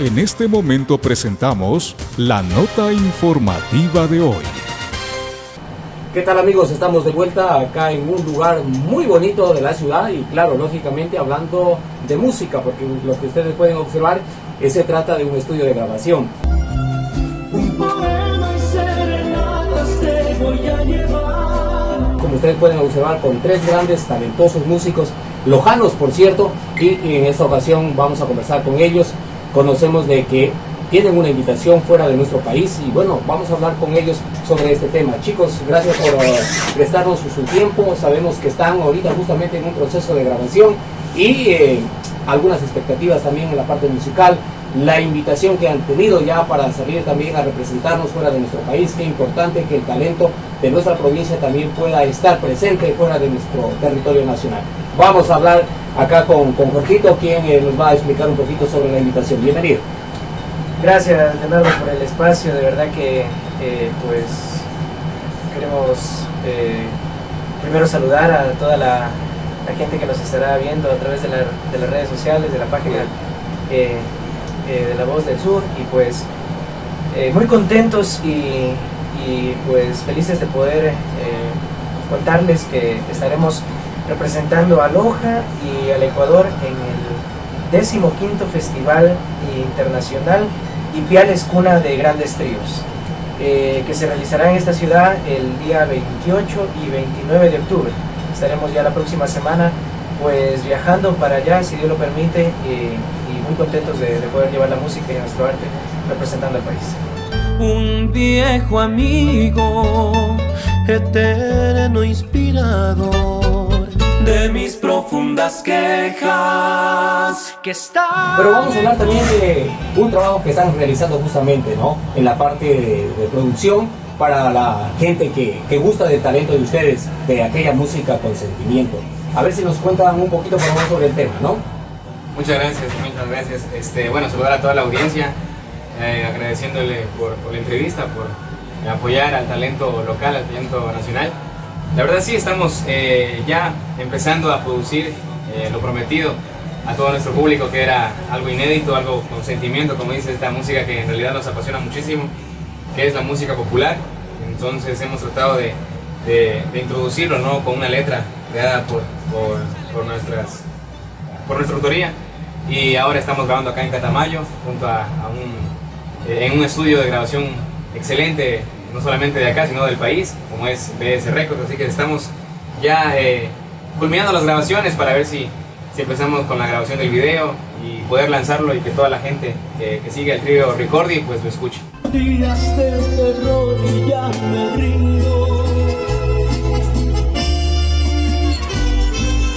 En este momento presentamos la nota informativa de hoy. ¿Qué tal amigos? Estamos de vuelta acá en un lugar muy bonito de la ciudad y claro, lógicamente hablando de música, porque lo que ustedes pueden observar es se trata de un estudio de grabación. Como ustedes pueden observar con tres grandes talentosos músicos, lojanos por cierto, y en esta ocasión vamos a conversar con ellos. Conocemos de que tienen una invitación fuera de nuestro país y bueno, vamos a hablar con ellos sobre este tema. Chicos, gracias por uh, prestarnos su, tiempo. Sabemos que están ahorita justamente en un proceso de grabación y eh, algunas expectativas también en la parte musical. La invitación que han tenido ya para salir también a representarnos fuera de nuestro país. Qué importante que el talento de nuestra provincia también pueda estar presente fuera de nuestro territorio nacional. Vamos a hablar acá con, con Jorgito, quien eh, nos va a explicar un poquito sobre la invitación. Bienvenido. Gracias Leonardo por el espacio, de verdad que eh, pues queremos eh, primero saludar a toda la, gente que nos estará viendo a través de, las redes sociales, de la página de La Voz del Sur y pues muy contentos y, y, pues felices de poder contarles que estaremos representando a Loja y al Ecuador en el décimo quinto Festival Internacional y Piales Cuna de Grandes Tríos, eh, que se realizará en esta ciudad el día 28 y 29 de octubre. Estaremos ya la próxima semana pues viajando para allá, si Dios lo permite, eh, y muy contentos de, de poder llevar la música y nuestro arte representando al país. Un viejo amigo, eterno inspirador de mis profundas quejas que está Pero vamos a hablar también de un trabajo que están realizando justamente, ¿no? En la parte de, producción para la gente que, que, gusta del talento de ustedes, de aquella música con sentimiento. A ver si nos cuentan un poquito por favor sobre el tema, ¿no? Muchas gracias, muchas gracias. Este, bueno, saludar a toda la audiencia, eh, agradeciéndole por, por la entrevista, por apoyar al talento local, al talento nacional. La verdad sí, estamos eh, ya empezando a producir eh, lo prometido a todo nuestro público, que era algo inédito, algo con sentimiento, como dice esta música que en realidad nos apasiona muchísimo, que es la música popular. Entonces hemos tratado de, introducirlo ¿no? con una letra creada por, por, nuestras, por nuestra autoría. Y ahora estamos grabando acá en Catamayo, junto a, un, eh, en un estudio de grabación excelente no solamente de acá, sino del país, como es BS Records, así que estamos ya eh, culminando las grabaciones para ver si, si empezamos con la grabación del video y poder lanzarlo y que toda la gente que, sigue el trío Recordi pues lo escuche. Días de terror y ya me rindo.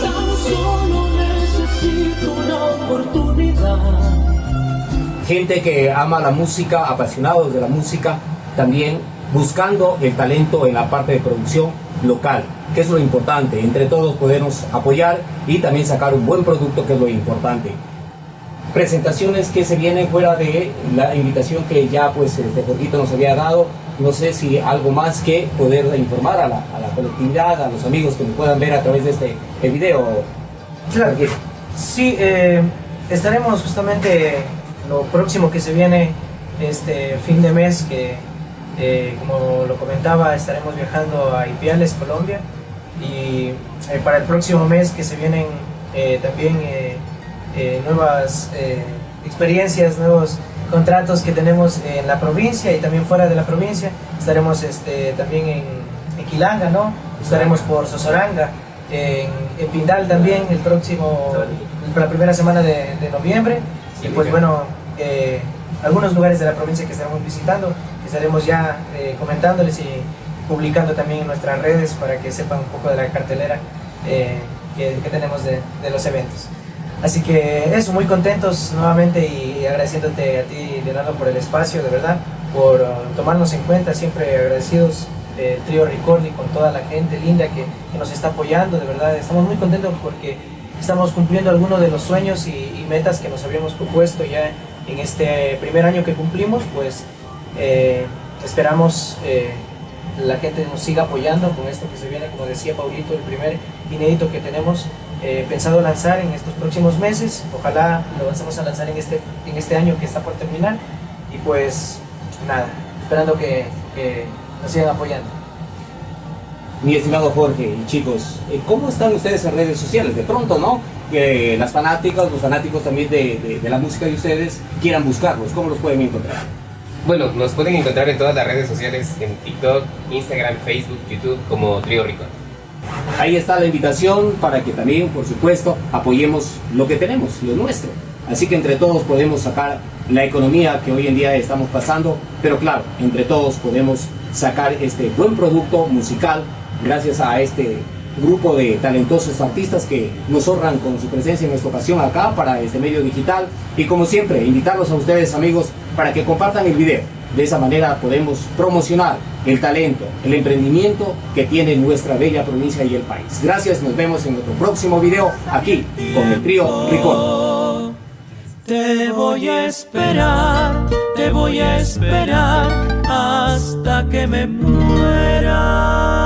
Tan solo necesito una oportunidad. Gente que ama la música, apasionados de la música, también buscando el talento en la parte de producción local, que es lo importante, entre todos podernos apoyar y también sacar un buen producto, que es lo importante. Presentaciones que se vienen fuera de la invitación que ya pues este poquito nos había dado, no sé si algo más que poder informar a la, colectividad, a los amigos que nos puedan ver a través de este video. Claro, sí, eh, estaremos justamente lo próximo que se viene este fin de mes que eh, como lo comentaba, estaremos viajando a Ipiales, Colombia, y eh, para el próximo mes que se vienen eh, también nuevas experiencias, nuevos contratos que tenemos en la provincia y también fuera de la provincia. Estaremos este, también en, Quilanga, ¿no? Estaremos por Sosoranga, en, Pindal también el próximo, la primera semana de, de noviembre. Y pues bueno, algunos lugares de la provincia que estaremos visitando, estaremos ya eh, comentándoles y publicando también en nuestras redes para que sepan un poco de la cartelera eh, que, tenemos de, los eventos. Así que eso, muy contentos nuevamente y agradeciéndote a ti, Leonardo, por el espacio, de verdad, por uh, tomarnos en cuenta, siempre agradecidos el trío Ricordi con toda la gente linda que, nos está apoyando, de verdad, estamos muy contentos porque estamos cumpliendo algunos de los sueños y, y metas que nos habíamos propuesto ya en este primer año que cumplimos, pues eh, esperamos eh, la gente nos siga apoyando con esto que se viene, como decía Paulito, el primer inédito que tenemos eh, pensado lanzar en estos próximos meses. Ojalá lo vamos a lanzar en este, en este año que está por terminar. Y pues nada, esperando que nos sigan apoyando. Mi estimado Jorge y chicos, eh, ¿cómo están ustedes en redes sociales? De pronto, ¿no? Que las fanáticas, los fanáticos también de, de- de la música de ustedes quieran buscarlos. ¿Cómo los pueden encontrar? Bueno, nos pueden encontrar en todas las redes sociales, en TikTok, Instagram, Facebook, YouTube, como Trío Rico. Ahí está la invitación para que también, por supuesto, apoyemos lo que tenemos, lo nuestro. Así que entre todos podemos sacar la economía que hoy en día estamos pasando, pero claro, entre todos podemos sacar este buen producto musical gracias a este grupo de talentosos artistas que nos honran con su presencia en esta ocasión acá para este medio digital y como siempre invitarlos a ustedes amigos para que compartan el video. De esa manera podemos promocionar el talento, el emprendimiento que tiene nuestra bella provincia y el país. Gracias, nos vemos en nuestro próximo video aquí con el trío Ricón. Te voy a esperar, te voy a esperar hasta que me muera.